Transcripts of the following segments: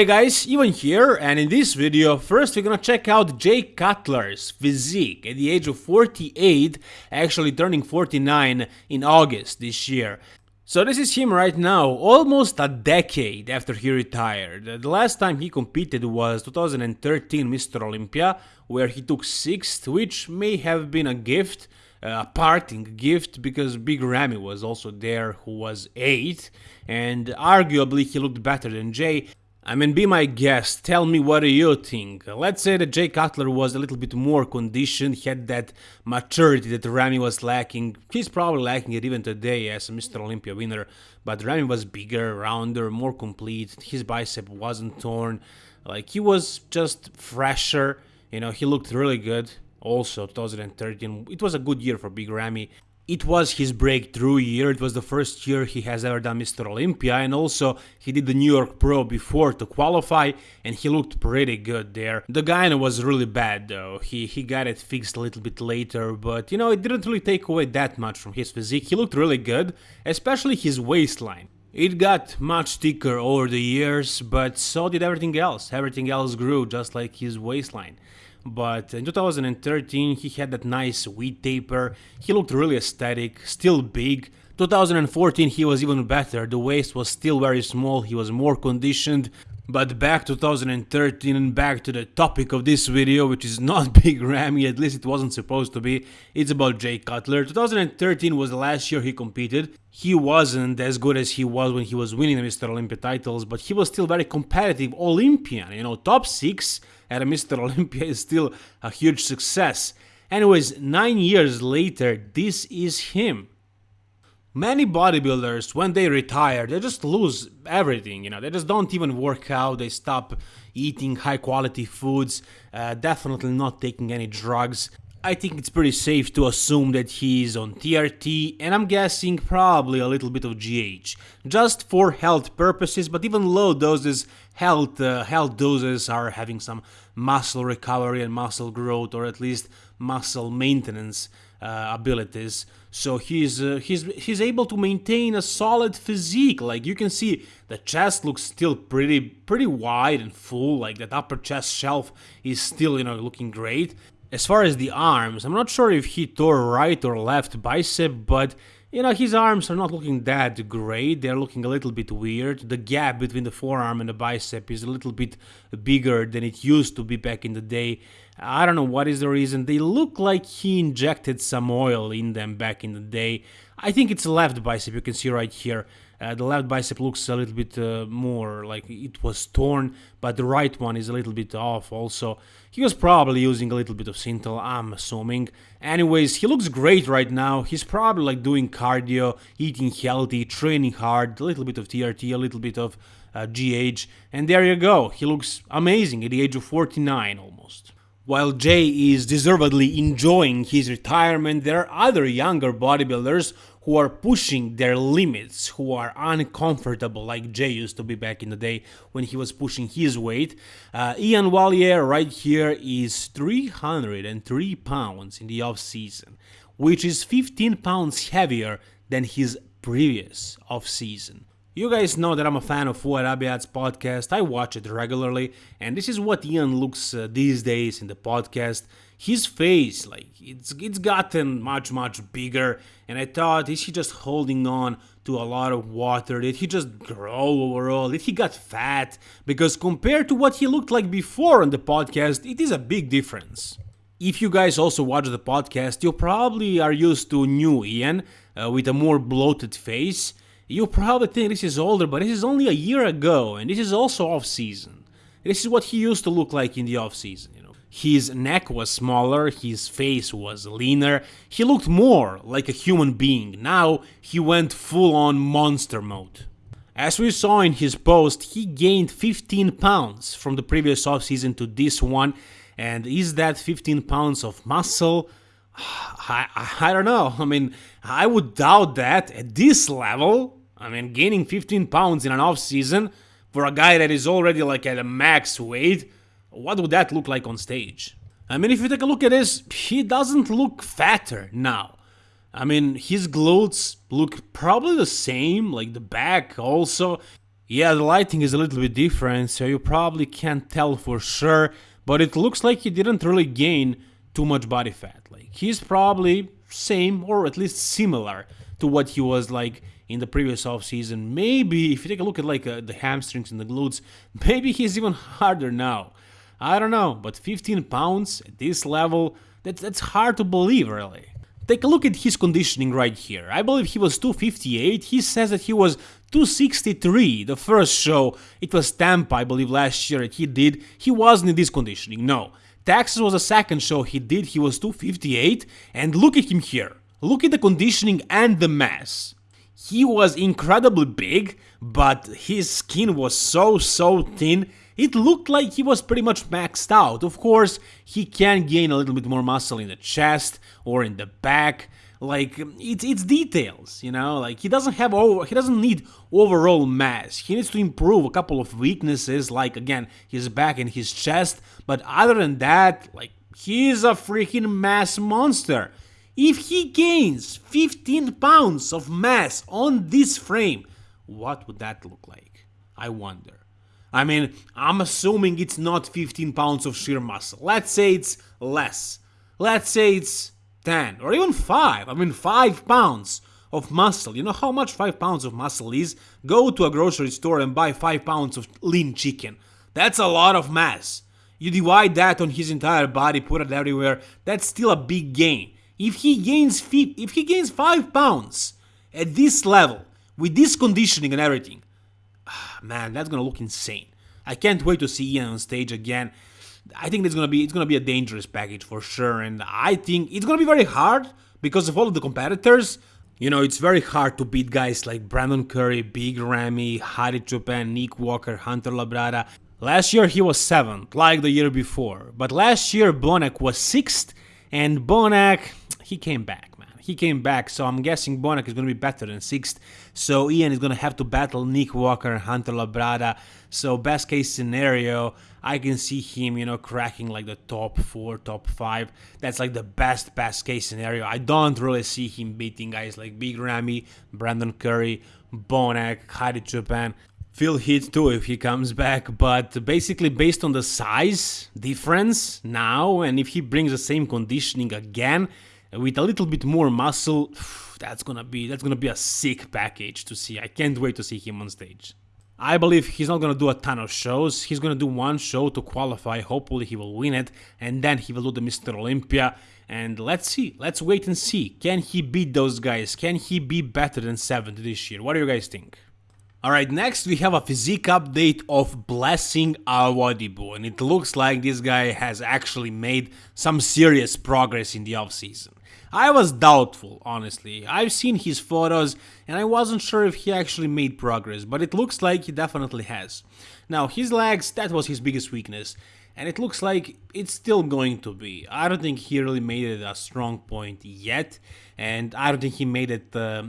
Hey guys, Ivan here, and in this video, first we're gonna check out Jay Cutler's physique at the age of 48, actually turning 49 in August this year. So this is him right now, almost a decade after he retired. The last time he competed was 2013 Mr. Olympia, where he took 6th, which may have been a gift, a parting gift, because Big Ramy was also there, who was 8th, and arguably he looked better than Jay, I mean, be my guest, tell me what do you think. Let's say that Jay Cutler was a little bit more conditioned, had that maturity that Ramy was lacking. He's probably lacking it even today as a Mr. Olympia winner, but Ramy was bigger, rounder, more complete, his bicep wasn't torn, like he was just fresher, you know, he looked really good. Also, 2013, it was a good year for Big Ramy. It was his breakthrough year, it was the first year he has ever done Mr. Olympia, and also he did the New York Pro before to qualify, and he looked pretty good there. The gyno was really bad though, he, he got it fixed a little bit later, but you know, it didn't really take away that much from his physique, he looked really good, especially his waistline. It got much thicker over the years, but so did everything else. Everything else grew just like his waistline but in 2013 he had that nice wheat taper, he looked really aesthetic, still big. 2014 he was even better, the waist was still very small, he was more conditioned, but back 2013 and back to the topic of this video, which is not Big Ramy, at least it wasn't supposed to be, it's about Jay Cutler. 2013 was the last year he competed. He wasn't as good as he was when he was winning the Mr. Olympia titles, but he was still very competitive Olympian, you know, top 6 at a Mr. Olympia is still a huge success. Anyways, 9 years later, this is him. Many bodybuilders, when they retire, they just lose everything, you know, they just don't even work out, they stop eating high quality foods, uh, definitely not taking any drugs. I think it's pretty safe to assume that he's on TRT and I'm guessing probably a little bit of GH, just for health purposes, but even low doses, health, uh, health doses are having some muscle recovery and muscle growth or at least muscle maintenance uh, abilities. So he's uh, he's he's able to maintain a solid physique. Like you can see, the chest looks still pretty pretty wide and full. Like that upper chest shelf is still you know looking great. As far as the arms, I'm not sure if he tore right or left bicep, but you know, his arms are not looking that great, they're looking a little bit weird. The gap between the forearm and the bicep is a little bit bigger than it used to be back in the day. I don't know what is the reason, they look like he injected some oil in them back in the day. I think it's left bicep, you can see right here. Uh, the left bicep looks a little bit uh, more like it was torn, but the right one is a little bit off also. He was probably using a little bit of Synthol, I'm assuming. Anyways, he looks great right now. He's probably like doing cardio, eating healthy, training hard, a little bit of TRT, a little bit of uh, GH, and there you go. He looks amazing at the age of 49 almost. While Jay is deservedly enjoying his retirement, there are other younger bodybuilders who are pushing their limits, who are uncomfortable, like Jay used to be back in the day when he was pushing his weight. Uh, Iain Valliere right here is 303 pounds in the off season, which is 15 pounds heavier than his previous off season. You guys know that I'm a fan of Fouad Abiad's podcast, I watch it regularly, and this is what Ian looks uh, these days in the podcast. His face, like, it's, it's gotten much, much bigger, and I thought, is he just holding on to a lot of water? Did he just grow overall? Did he got fat? Because compared to what he looked like before on the podcast, it is a big difference. If you guys also watch the podcast, you probably are used to new Ian uh, with a more bloated face. You probably think this is older, but this is only a year ago, and this is also off-season. This is what he used to look like in the off-season, you know. His neck was smaller, his face was leaner, he looked more like a human being. Now he went full-on monster mode. As we saw in his post, he gained 15 pounds from the previous off-season to this one, and is that 15 pounds of muscle? I, I, I don't know. I mean, I would doubt that at this level. I mean, gaining 15 pounds in an off season for a guy that is already like at a max weight, what would that look like on stage? I mean, if you take a look at this, he doesn't look fatter now. I mean, his glutes look probably the same, like the back also. Yeah, the lighting is a little bit different, so you probably can't tell for sure, but it looks like he didn't really gain too much body fat. Like he's probably same or at least similar to what he was like in the previous off season. Maybe if you take a look at like uh, the hamstrings and the glutes, maybe he's even harder now. I don't know, but 15 pounds at this level, that's that's hard to believe really. Take a look at his conditioning right here. I believe he was 258. He says that he was 263 the first show. It was Tampa, I believe, last year that he did. He wasn't in this conditioning, no. Texas was the second show he did. He was 258. And look at him here. Look at the conditioning and the mass. He was incredibly big, but his skin was so, so thin it looked like he was pretty much maxed out. Of course, he can gain a little bit more muscle in the chest or in the back. Like it's it's details, you know. Like he doesn't have over, he doesn't need overall mass. He needs to improve a couple of weaknesses, like again his back and his chest. But other than that, like he's a freaking mass monster. If he gains 15 pounds of mass on this frame, what would that look like? I wonder. I mean, I'm assuming it's not 15 pounds of sheer muscle. Let's say it's less. Let's say it's 10 or even 5. I mean, 5 pounds of muscle. You know how much 5 pounds of muscle is? Go to a grocery store and buy 5 pounds of lean chicken. That's a lot of mass. You divide that on his entire body, put it everywhere, that's still a big gain. If he gains if he gains 5 pounds at this level, with this conditioning and everything, ah, man, that's gonna look insane. I can't wait to see Ian on stage again. I think it's gonna be it's gonna be a dangerous package for sure, and I think it's gonna be very hard because of all of the competitors. You know, it's very hard to beat guys like Brandon Curry, Big Ramy, Hadi Choopan, Nick Walker, Hunter Labrada. Last year he was 7th, like the year before. But last year Bonac was 6th, and Bonac, he came back man. he came back, so I'm guessing Bonac is going to be better than 6th. So Ian is going to have to battle Nick Walker and Hunter Labrada. So best case scenario, I can see him, you know, cracking like the top 4, top 5. That's like the best, best case scenario. I don't really see him beating guys like Big Ramy, Brandon Curry, Bonac, Hadi Choopan. Phil Heath too if he comes back, but basically based on the size difference now, and if he brings the same conditioning again, with a little bit more muscle, that's gonna be that's gonna be a sick package to see. I can't wait to see him on stage. I believe he's not gonna do a ton of shows. He's gonna do one show to qualify. Hopefully he will win it, and then he will do the Mr. Olympia. And let's see. Let's wait and see. Can he beat those guys? Can he be better than 7th this year? What do you guys think? Alright, next we have a physique update of Blessing Awodibu, and it looks like this guy has actually made some serious progress in the offseason. I was doubtful, honestly. I've seen his photos and I wasn't sure if he actually made progress, but it looks like he definitely has. Now, his legs, that was his biggest weakness, and it looks like it's still going to be. I don't think he really made it a strong point yet, and I don't think he made it uh,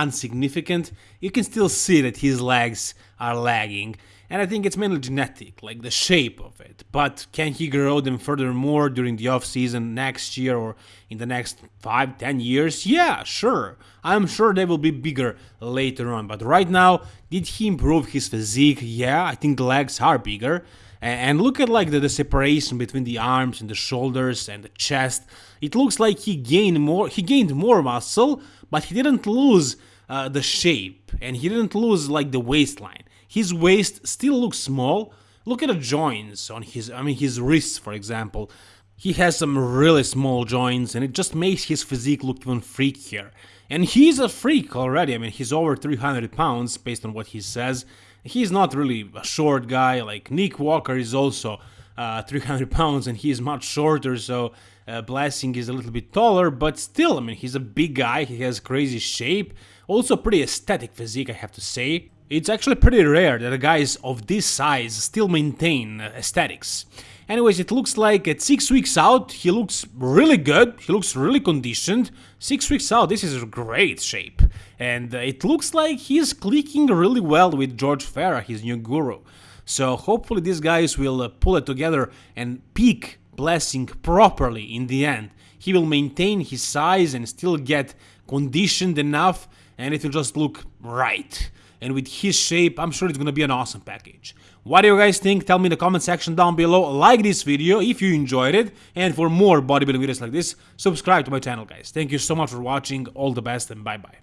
insignificant. You can still see that his legs are lagging, and I think it's mainly genetic, like the shape of it. But can he grow them furthermore during the off season next year or in the next 5 10 years? Yeah, sure. I'm sure they will be bigger later on. But right now, did he improve his physique? Yeah, I think the legs are bigger. And look at like the, the separation between the arms and the shoulders and the chest. It looks like he gained more he gained more muscle, but he didn't lose uh, the shape and he didn't lose like the waistline. His waist still looks small. Look at the joints on his, I mean, his wrists, for example. He has some really small joints, and it just makes his physique look even freakier. And he's a freak already. I mean, he's over 300 pounds based on what he says. He's not really a short guy. Like Nick Walker is also uh, 300 pounds, and he's much shorter. So uh, Blessing is a little bit taller, but still, I mean, he's a big guy. He has crazy shape. Also, pretty aesthetic physique, I have to say. It's actually pretty rare that a guys of this size still maintain aesthetics. Anyways, it looks like at 6 weeks out, he looks really good, he looks really conditioned. 6 weeks out, this is a great shape. And it looks like he's clicking really well with George Farah, his new guru. So hopefully these guys will uh, pull it together and peak Blessing properly in the end. He will maintain his size and still get conditioned enough and it will just look right. And with his shape, I'm sure it's gonna be an awesome package. What do you guys think? Tell me in the comment section down below. Like this video if you enjoyed it. And for more bodybuilding videos like this, subscribe to my channel, guys. Thank you so much for watching. All the best and bye-bye.